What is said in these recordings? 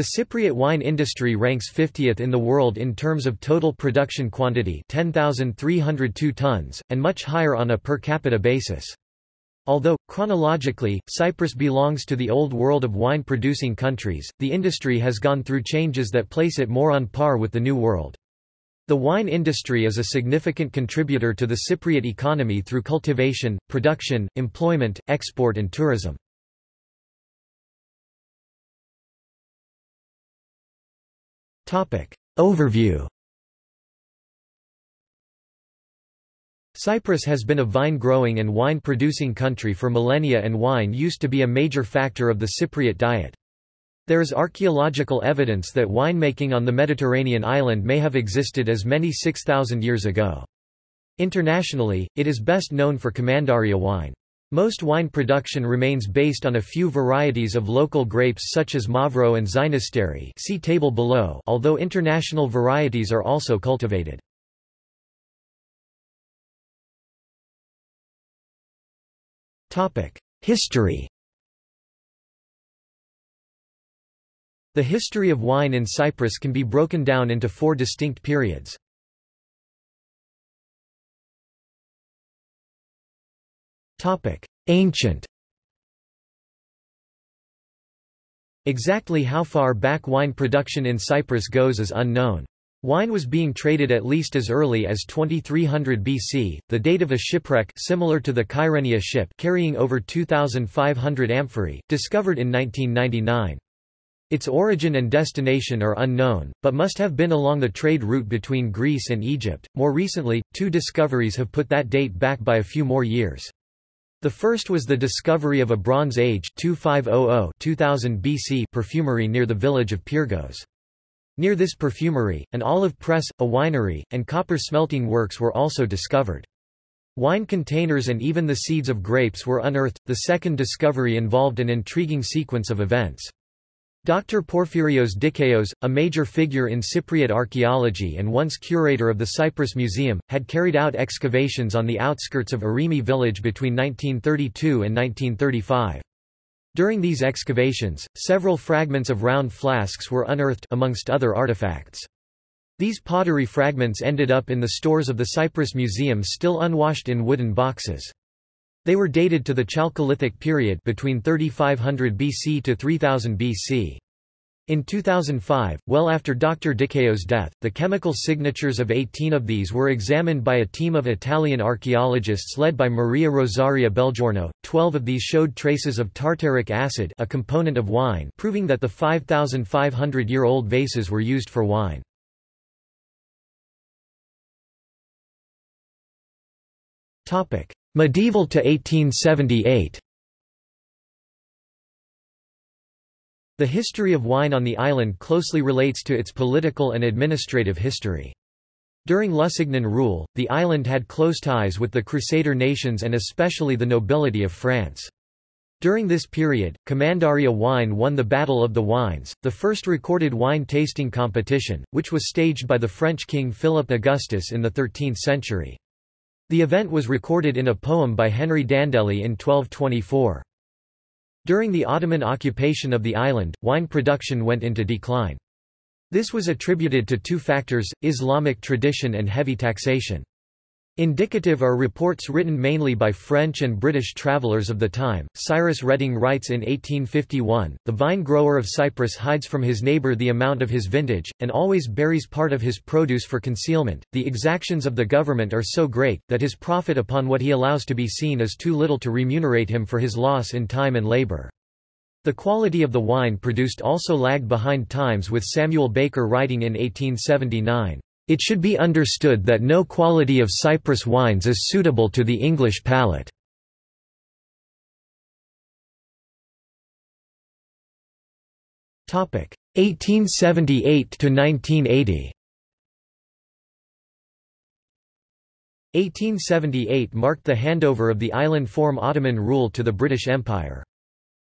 The Cypriot wine industry ranks 50th in the world in terms of total production quantity 10,302 tons, and much higher on a per capita basis. Although, chronologically, Cyprus belongs to the old world of wine-producing countries, the industry has gone through changes that place it more on par with the New World. The wine industry is a significant contributor to the Cypriot economy through cultivation, production, employment, export and tourism. Overview Cyprus has been a vine-growing and wine-producing country for millennia and wine used to be a major factor of the Cypriot diet. There is archaeological evidence that winemaking on the Mediterranean island may have existed as many 6,000 years ago. Internationally, it is best known for Commandaria wine. Most wine production remains based on a few varieties of local grapes such as Mavro and Xynisteri see table below although international varieties are also cultivated. History The history of wine in Cyprus can be broken down into four distinct periods. Ancient Exactly how far back wine production in Cyprus goes is unknown. Wine was being traded at least as early as 2300 BC, the date of a shipwreck similar to the Kyrenia ship carrying over 2,500 amphorae, discovered in 1999. Its origin and destination are unknown, but must have been along the trade route between Greece and Egypt. More recently, two discoveries have put that date back by a few more years. The first was the discovery of a Bronze Age 2500 BC perfumery near the village of Pyrgos. Near this perfumery, an olive press, a winery, and copper smelting works were also discovered. Wine containers and even the seeds of grapes were unearthed. The second discovery involved an intriguing sequence of events. Dr. Porphyrios Dikaios, a major figure in Cypriot archaeology and once curator of the Cyprus Museum, had carried out excavations on the outskirts of Erimi village between 1932 and 1935. During these excavations, several fragments of round flasks were unearthed amongst other artifacts. These pottery fragments ended up in the stores of the Cyprus Museum still unwashed in wooden boxes. They were dated to the Chalcolithic period between 3500 BC to 3000 BC. In 2005, well after Dr. Dikaios' death, the chemical signatures of 18 of these were examined by a team of Italian archaeologists led by Maria Rosaria Belgiorno. Twelve of these showed traces of tartaric acid a component of wine proving that the 5,500-year-old vases were used for wine. Medieval to 1878 The history of wine on the island closely relates to its political and administrative history. During Lusignan rule, the island had close ties with the Crusader nations and especially the nobility of France. During this period, Commandaria wine won the Battle of the Wines, the first recorded wine tasting competition, which was staged by the French king Philip Augustus in the 13th century. The event was recorded in a poem by Henri d'Andeli in 1224. During the Ottoman occupation of the island, wine production went into decline. This was attributed to two factors, Islamic tradition and heavy taxation. Indicative are reports written mainly by French and British travellers of the time. Cyrus Redding writes in 1851, The vine grower of Cyprus hides from his neighbour the amount of his vintage, and always buries part of his produce for concealment. The exactions of the government are so great, that his profit upon what he allows to be seen is too little to remunerate him for his loss in time and labour. The quality of the wine produced also lagged behind times with Samuel Baker writing in 1879. It should be understood that no quality of Cyprus wines is suitable to the English palate. Topic 1878 to 1980. 1878 marked the handover of the island form Ottoman rule to the British Empire.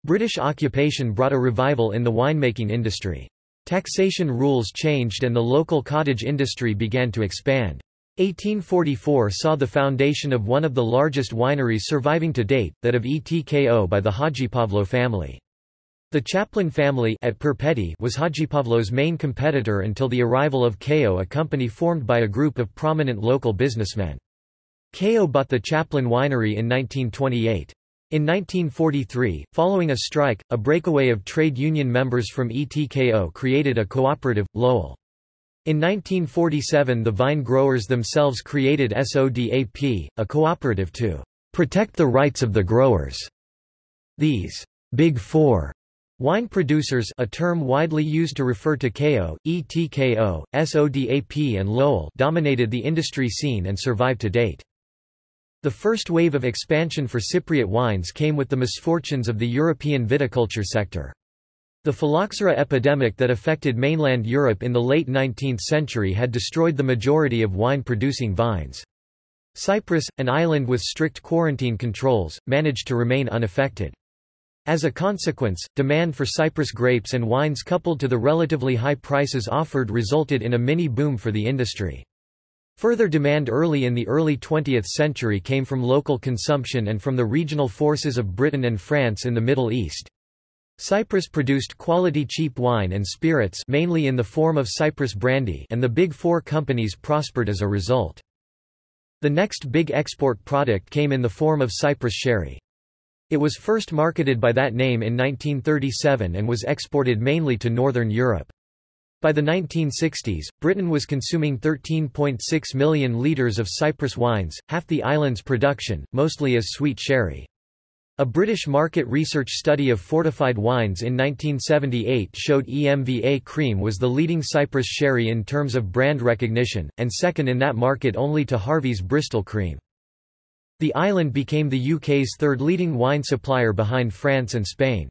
British occupation brought a revival in the winemaking industry. Taxation rules changed and the local cottage industry began to expand. 1844 saw the foundation of one of the largest wineries surviving to date, that of Etko by the Hadjipavlou family. The Chaplin family at Perpetti was Hadjipavlou's main competitor until the arrival of KEO a company formed by a group of prominent local businessmen. KEO bought the Chaplin winery in 1928. In 1943, following a strike, a breakaway of trade union members from ETKO created a cooperative, LOEL. In 1947 the vine growers themselves created SODAP, a cooperative to protect the rights of the growers. These Big Four Wine producers a term widely used to refer to KEO, ETKO, SODAP and LOEL dominated the industry scene and survive to date. The first wave of expansion for Cypriot wines came with the misfortunes of the European viticulture sector. The phylloxera epidemic that affected mainland Europe in the late 19th century had destroyed the majority of wine-producing vines. Cyprus, an island with strict quarantine controls, managed to remain unaffected. As a consequence, demand for Cyprus grapes and wines coupled to the relatively high prices offered resulted in a mini-boom for the industry. Further demand early in the early 20th century came from local consumption and from the regional forces of Britain and France in the Middle East. Cyprus produced quality cheap wine and spirits mainly in the form of Cyprus brandy and the Big Four companies prospered as a result. The next big export product came in the form of Cyprus sherry. It was first marketed by that name in 1937 and was exported mainly to Northern Europe. By the 1960s, Britain was consuming 13.6 million litres of Cyprus wines, half the island's production, mostly as sweet sherry. A British market research study of fortified wines in 1978 showed EMVA Cream was the leading Cyprus sherry in terms of brand recognition, and second in that market only to Harvey's Bristol Cream. The island became the UK's third leading wine supplier behind France and Spain.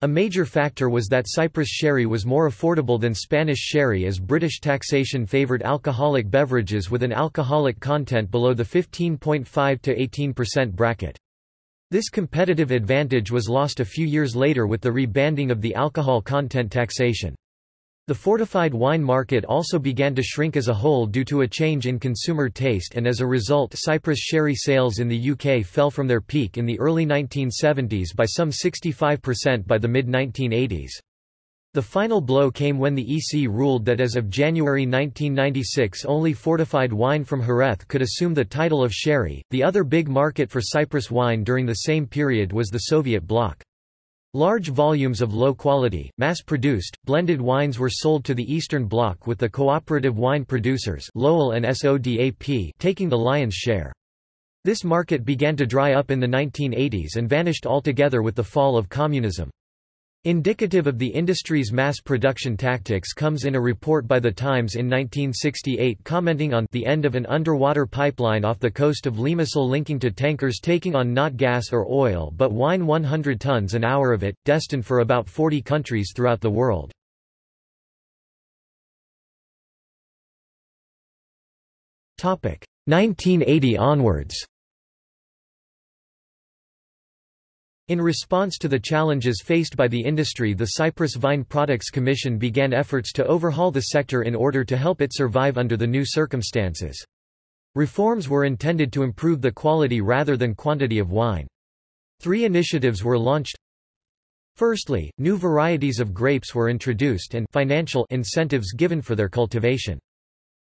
A major factor was that Cyprus sherry was more affordable than Spanish sherry as British taxation favoured alcoholic beverages with an alcoholic content below the 15.5 to 18% bracket. This competitive advantage was lost a few years later with the rebanding of the alcohol content taxation. The fortified wine market also began to shrink as a whole due to a change in consumer taste and as a result Cyprus sherry sales in the UK fell from their peak in the early 1970s by some 65% by the mid-1980s. The final blow came when the EC ruled that as of January 1996 only fortified wine from Jerez could assume the title of sherry. The other big market for Cyprus wine during the same period was the Soviet bloc. Large volumes of low-quality, mass-produced, blended wines were sold to the Eastern Bloc with the cooperative wine producers LOEL and SODAP taking the lion's share. This market began to dry up in the 1980s and vanished altogether with the fall of communism. Indicative of the industry's mass production tactics comes in a report by The Times in 1968 commenting on the end of an underwater pipeline off the coast of Limassol linking to tankers taking on not gas or oil but wine 100 tons an hour of it, destined for about 40 countries throughout the world. Topic 1980 onwards In response to the challenges faced by the industry the Cyprus Vine Products Commission began efforts to overhaul the sector in order to help it survive under the new circumstances. Reforms were intended to improve the quality rather than quantity of wine. Three initiatives were launched. Firstly, new varieties of grapes were introduced and financial incentives given for their cultivation.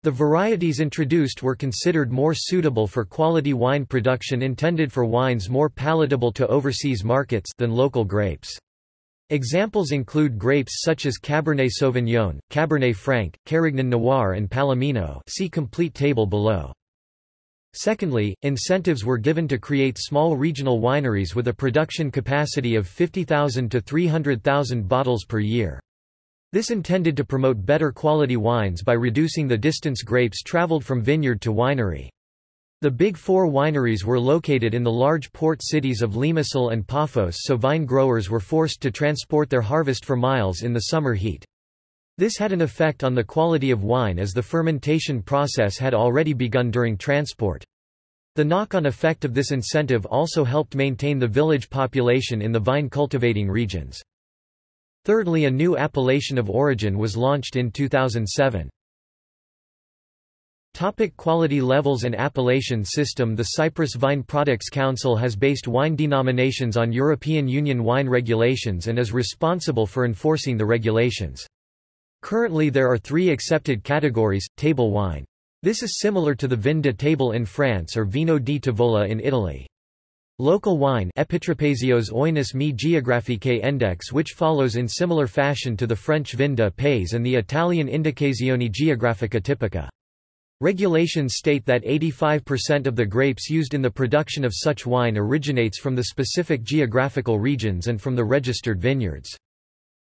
The varieties introduced were considered more suitable for quality wine production intended for wines more palatable to overseas markets than local grapes. Examples include grapes such as Cabernet Sauvignon, Cabernet Franc, Carignan Noir and Palomino see complete table below. Secondly, incentives were given to create small regional wineries with a production capacity of 50,000 to 300,000 bottles per year. This intended to promote better quality wines by reducing the distance grapes traveled from vineyard to winery. The Big Four wineries were located in the large port cities of Limassol and Paphos so vine growers were forced to transport their harvest for miles in the summer heat. This had an effect on the quality of wine as the fermentation process had already begun during transport. The knock-on effect of this incentive also helped maintain the village population in the vine cultivating regions. Thirdly a new appellation of origin was launched in 2007. Topic quality levels and appellation system The Cyprus Vine Products Council has based wine denominations on European Union wine regulations and is responsible for enforcing the regulations. Currently there are three accepted categories, table wine. This is similar to the Vin de Table in France or Vino di Tavola in Italy. Local wine Index which follows in similar fashion to the French Vin de Pays and the Italian Indicazione Geografica Tipica. Regulations state that 85% of the grapes used in the production of such wine originates from the specific geographical regions and from the registered vineyards.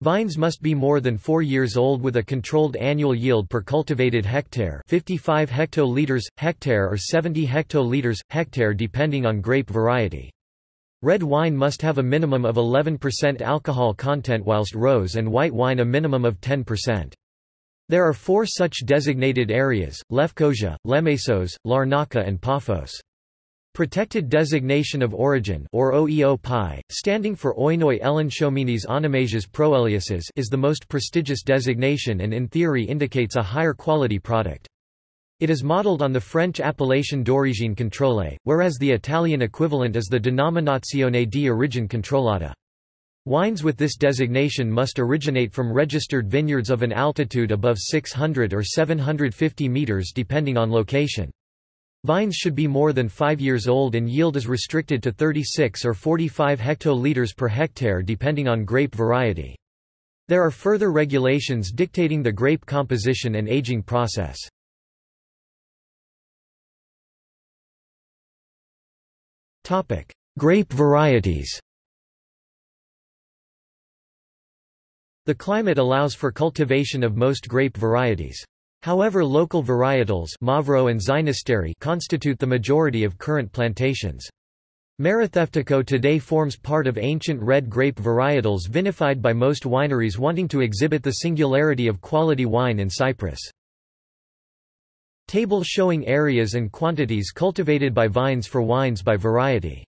Vines must be more than 4 years old with a controlled annual yield per cultivated hectare 55 hectoliters, hectare or 70 hectoliters, hectare depending on grape variety. Red wine must have a minimum of 11% alcohol content whilst rose and white wine a minimum of 10%. There are four such designated areas, Lefkosia, Lemesos, Larnaca and Paphos. Protected Designation of Origin or OEO PI, standing for Oinoi Elenchominis Onomasias Proeliases is the most prestigious designation and in theory indicates a higher quality product. It is modeled on the French appellation d'origine contrôlée, whereas the Italian equivalent is the Denominazione di origine controllata. Wines with this designation must originate from registered vineyards of an altitude above 600 or 750 meters depending on location. Vines should be more than 5 years old and yield is restricted to 36 or 45 hectoliters per hectare depending on grape variety. There are further regulations dictating the grape composition and aging process. Topic: Grape varieties The climate allows for cultivation of most grape varieties. However local varietals Mavro and constitute the majority of current plantations. Maratheftico today forms part of ancient red grape varietals vinified by most wineries wanting to exhibit the singularity of quality wine in Cyprus. Table showing areas and quantities cultivated by vines for wines by variety.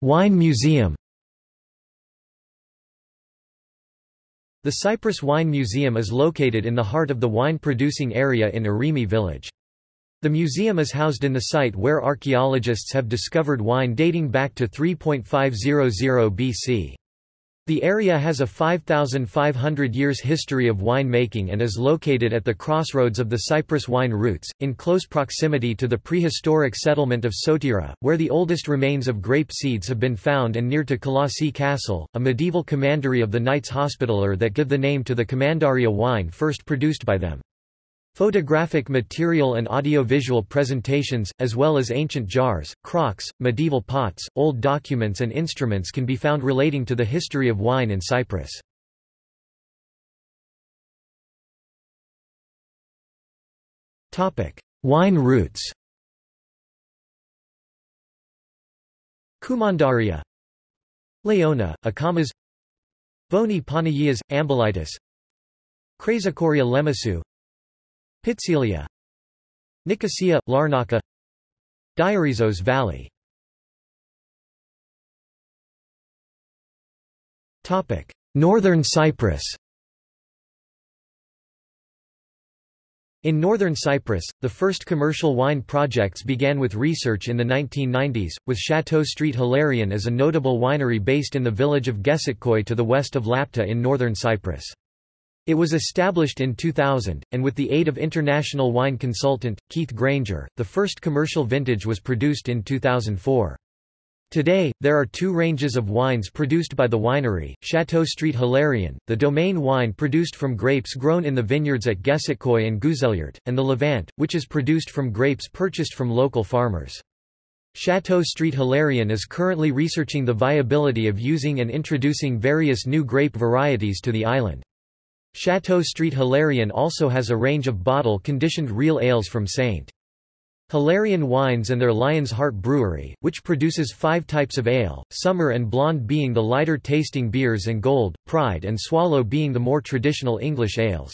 Wine Museum The Cyprus Wine Museum is located in the heart of the wine-producing area in Erimi village. The museum is housed in the site where archaeologists have discovered wine dating back to 3500 BC. The area has a 5,500 years history of winemaking and is located at the crossroads of the Cyprus wine routes, in close proximity to the prehistoric settlement of Sotira, where the oldest remains of grape seeds have been found and near to Colossi Castle, a medieval commandery of the Knights Hospitaller that give the name to the Commandaria wine first produced by them. Photographic material and audiovisual presentations, as well as ancient jars, crocks, medieval pots, old documents and instruments can be found relating to the history of wine in Cyprus. wine routes Commandaria Laona, Akamas Voni Panagias, Ambilitis Chrysochoria Lemesu Pitsilia Nicosia, Larnaca. Diarizos Valley. Northern Cyprus. In northern Cyprus, the first commercial wine projects began with research in the 1990s, with Chateau Street Hilarion as a notable winery based in the village of Gesitkoi to the west of Lapta in northern Cyprus. It was established in 2000, and with the aid of international wine consultant, Keith Grainger, the first commercial vintage was produced in 2004. Today, there are two ranges of wines produced by the winery, Chateau Street Hilarion, the domain wine produced from grapes grown in the vineyards at Gesitkoi and Güzelyurt, and the Levant, which is produced from grapes purchased from local farmers. Chateau Street Hilarion is currently researching the viability of using and introducing various new grape varieties to the island. Chateau Street Hilarion also has a range of bottle-conditioned real ales from St. Hilarion Wines and their Lion's Heart Brewery, which produces five types of ale, Summer and Blonde being the lighter tasting beers and Gold, Pride and Swallow being the more traditional English ales.